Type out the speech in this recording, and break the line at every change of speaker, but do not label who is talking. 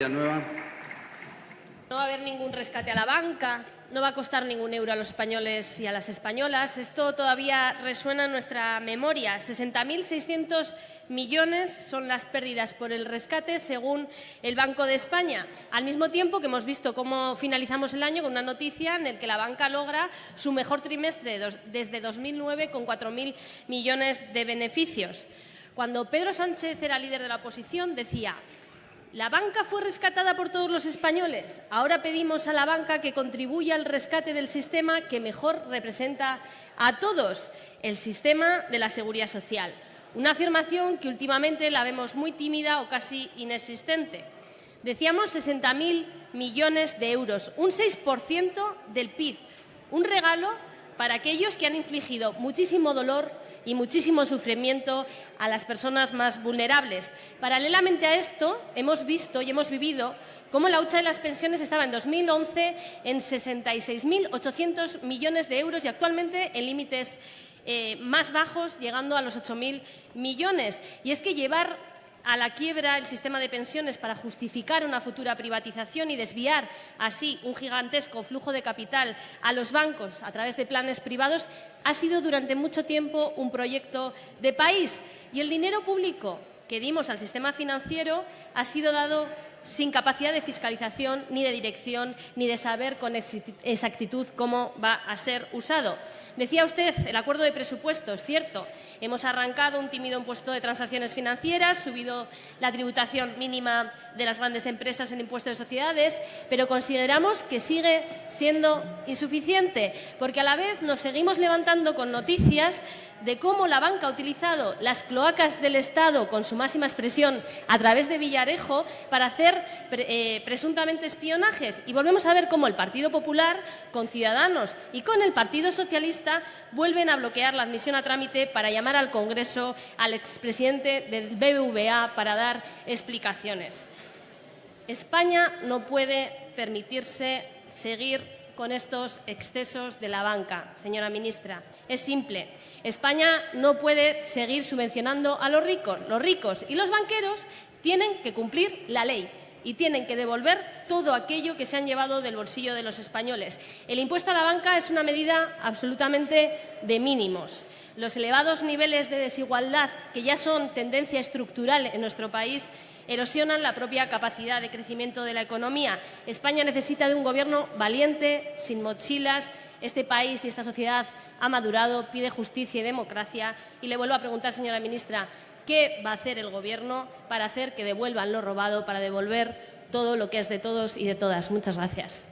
No va a haber ningún rescate a la banca, no va a costar ningún euro a los españoles y a las españolas. Esto todavía resuena en nuestra memoria. 60.600 millones son las pérdidas por el rescate, según el Banco de España. Al mismo tiempo que hemos visto cómo finalizamos el año con una noticia en la que la banca logra su mejor trimestre desde 2009 con 4.000 millones de beneficios. Cuando Pedro Sánchez era líder de la oposición, decía la banca fue rescatada por todos los españoles. Ahora pedimos a la banca que contribuya al rescate del sistema que mejor representa a todos, el sistema de la seguridad social. Una afirmación que últimamente la vemos muy tímida o casi inexistente. Decíamos 60.000 millones de euros, un 6% del PIB, un regalo para aquellos que han infligido muchísimo dolor y muchísimo sufrimiento a las personas más vulnerables. Paralelamente a esto, hemos visto y hemos vivido cómo la hucha de las pensiones estaba en 2011 en 66.800 millones de euros y actualmente en límites eh, más bajos, llegando a los 8.000 millones. Y es que llevar a la quiebra el sistema de pensiones para justificar una futura privatización y desviar así un gigantesco flujo de capital a los bancos a través de planes privados ha sido durante mucho tiempo un proyecto de país. Y el dinero público que dimos al sistema financiero ha sido dado sin capacidad de fiscalización, ni de dirección, ni de saber con exactitud cómo va a ser usado. Decía usted el acuerdo de presupuestos, cierto. Hemos arrancado un tímido impuesto de transacciones financieras, subido la tributación mínima de las grandes empresas en impuestos de sociedades, pero consideramos que sigue siendo insuficiente, porque a la vez nos seguimos levantando con noticias de cómo la banca ha utilizado las cloacas del Estado con su máxima expresión a través de Villarejo para hacer eh, presuntamente espionajes. Y volvemos a ver cómo el Partido Popular, con Ciudadanos y con el Partido Vuelven a bloquear la admisión a trámite para llamar al Congreso al expresidente del BBVA para dar explicaciones. España no puede permitirse seguir con estos excesos de la banca, señora ministra. Es simple. España no puede seguir subvencionando a los ricos. Los ricos y los banqueros tienen que cumplir la ley y tienen que devolver todo aquello que se han llevado del bolsillo de los españoles. El impuesto a la banca es una medida absolutamente de mínimos. Los elevados niveles de desigualdad, que ya son tendencia estructural en nuestro país, erosionan la propia capacidad de crecimiento de la economía. España necesita de un gobierno valiente, sin mochilas. Este país y esta sociedad ha madurado, pide justicia y democracia. Y le vuelvo a preguntar, señora ministra, ¿qué va a hacer el Gobierno para hacer que devuelvan lo robado, para devolver todo lo que es de todos y de todas? Muchas gracias.